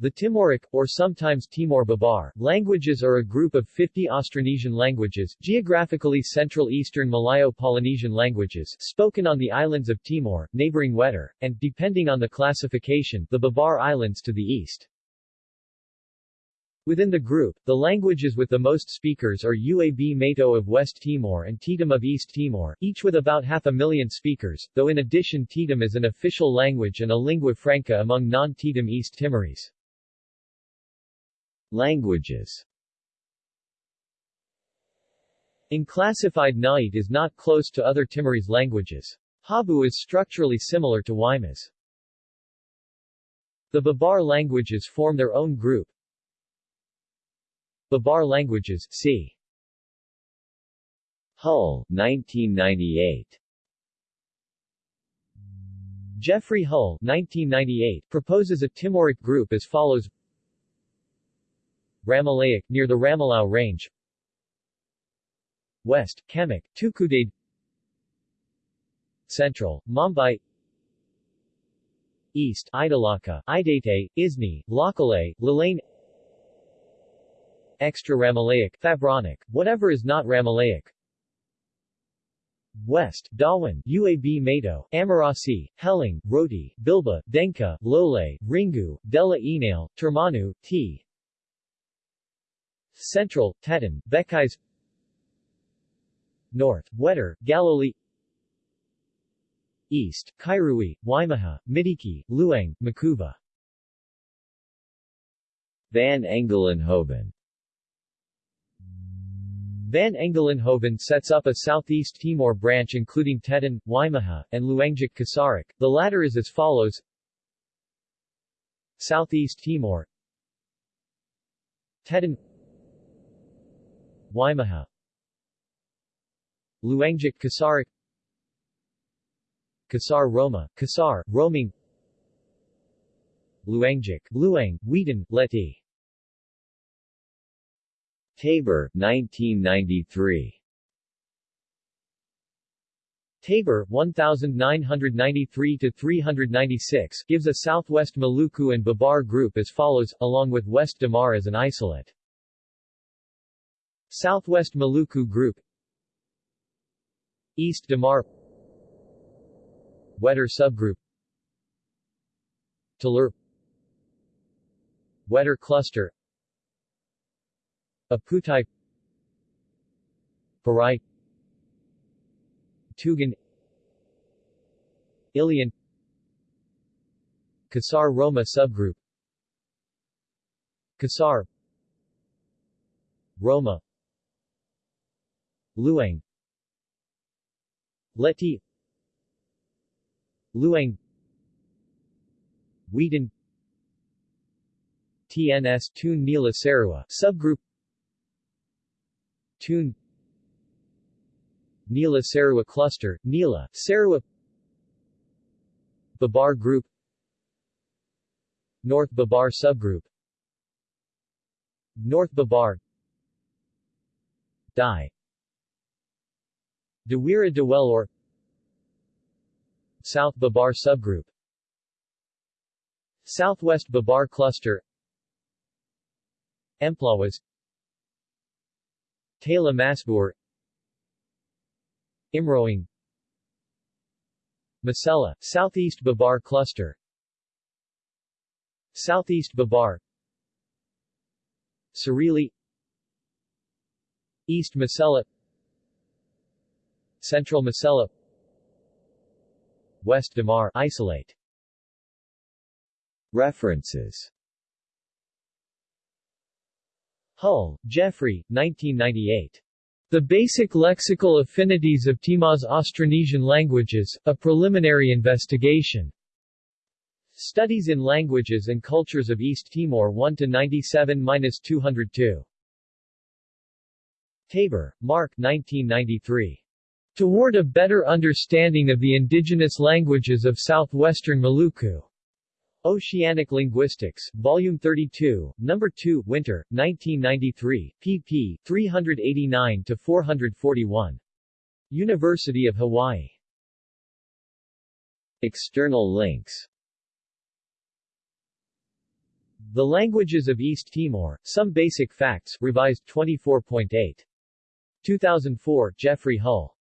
The Timoric, or sometimes Timor-Babar, languages are a group of 50 Austronesian languages, geographically Central Eastern Malayo-Polynesian languages, spoken on the islands of Timor, neighboring Wetar, and, depending on the classification, the Babar Islands to the east. Within the group, the languages with the most speakers are Uab Meto of West Timor and Tetum of East Timor, each with about half a million speakers, though in addition Tetum is an official language and a lingua franca among non-Tetum East Timorese. Languages In classified Nait is not close to other Timorese languages. Habu is structurally similar to Waimas. The Babar languages form their own group. Babar languages c. Hull, 1998 Geoffrey Hull 1998, proposes a Timoric group as follows Ramelaic, near the Ramelau Range. West, Kemak, Tukudede Central, Mambai. East, Idalaka, Idate, Isni, Lakale, Lalane Extra Ramelaic, Fabronic, whatever is not Ramelaic West, Dawan, Uab Meto, Amarasi, Helong, Roti, Bilba, Dengka, Lole, Ringu, Dela Enale, Termanu, T. Central, Tetun, Bekais North, Wetar, Galoli. East, Kairui, Waimaha, Midiki, Luang, Makuva. Van Engelenhoven. Van Engelenhoven sets up a Southeast Timor branch including Tetun, Waimaha, and Luangic Kisaric. The latter is as follows. Southeast Timor. Tetun Waimaha Luangic Kisaric Kisar Roma, Kisar, Romang. Luangic, Luang, Wetang, Leti. Taber, 1993 Taber 1993 to 396 gives a Southwest Maluku and Babar group as follows, along with West Damar as an isolate. Southwest Maluku Group. East Damar. Wetar Subgroup. Talur Wetar Cluster. Aputai. Perai. Tugun. Ilian Kisar Roma subgroup. Kisar. Roma Luang. Leti. Luang. Wetang TNS Tun Nila Sarua subgroup. Tun. Nila Sarua Cluster, Nila, Sarua Babar Group. North Babar Subgroup. North Babar. Dai Dewira Dewelor South Babar Subgroup. Southwest Babar Cluster. Emplawas Tala Masbur. Imroing. Masela, Southeast Babar Cluster. Southeast Babar. Sarili. East Masela Central Masela West Damar isolate References Hull, Geoffrey, 1998. The Basic Lexical Affinities of Timor's Austronesian Languages, a Preliminary Investigation. Studies in Languages and Cultures of East Timor 1-97-202. Taber, Mark 1993. Toward a Better Understanding of the Indigenous Languages of Southwestern Maluku. Oceanic Linguistics, Volume 32, Number 2, Winter, 1993, pp. 389-441. University of Hawaii. External links The Languages of East Timor, Some Basic Facts, revised 24.8. 2004, Geoffrey Hull.